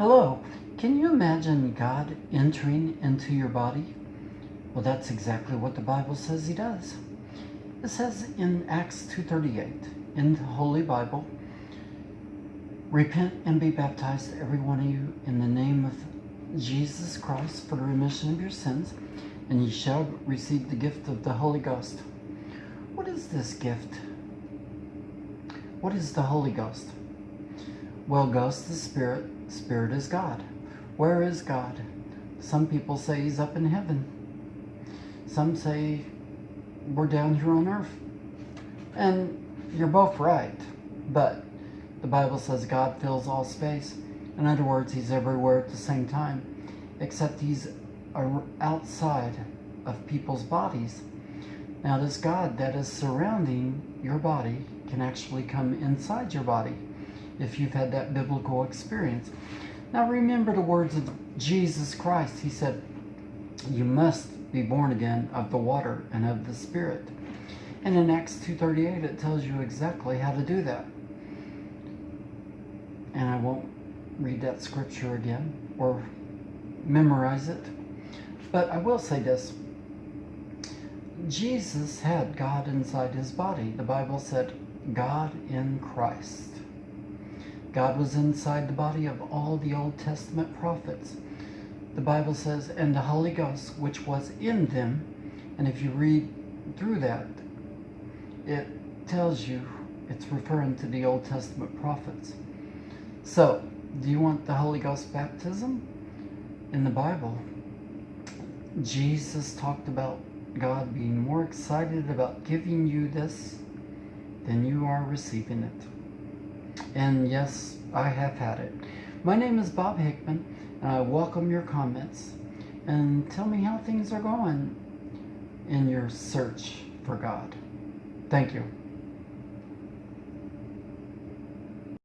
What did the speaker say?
Hello. Can you imagine God entering into your body? Well, that's exactly what the Bible says he does. It says in Acts 2.38, in the Holy Bible, Repent and be baptized, every one of you, in the name of Jesus Christ for the remission of your sins, and ye shall receive the gift of the Holy Ghost. What is this gift? What is the Holy Ghost? Well, Ghost is Spirit, Spirit is God. Where is God? Some people say He's up in heaven. Some say we're down here on earth. And you're both right, but the Bible says God fills all space. In other words, He's everywhere at the same time, except He's outside of people's bodies. Now, this God that is surrounding your body can actually come inside your body if you've had that biblical experience. Now, remember the words of Jesus Christ. He said, You must be born again of the water and of the Spirit. And in Acts 2.38, it tells you exactly how to do that. And I won't read that scripture again or memorize it. But I will say this. Jesus had God inside his body. The Bible said, God in Christ. God was inside the body of all the Old Testament prophets. The Bible says, and the Holy Ghost, which was in them. And if you read through that, it tells you it's referring to the Old Testament prophets. So, do you want the Holy Ghost baptism? In the Bible, Jesus talked about God being more excited about giving you this than you are receiving it. And yes, I have had it. My name is Bob Hickman, and I welcome your comments. And tell me how things are going in your search for God. Thank you.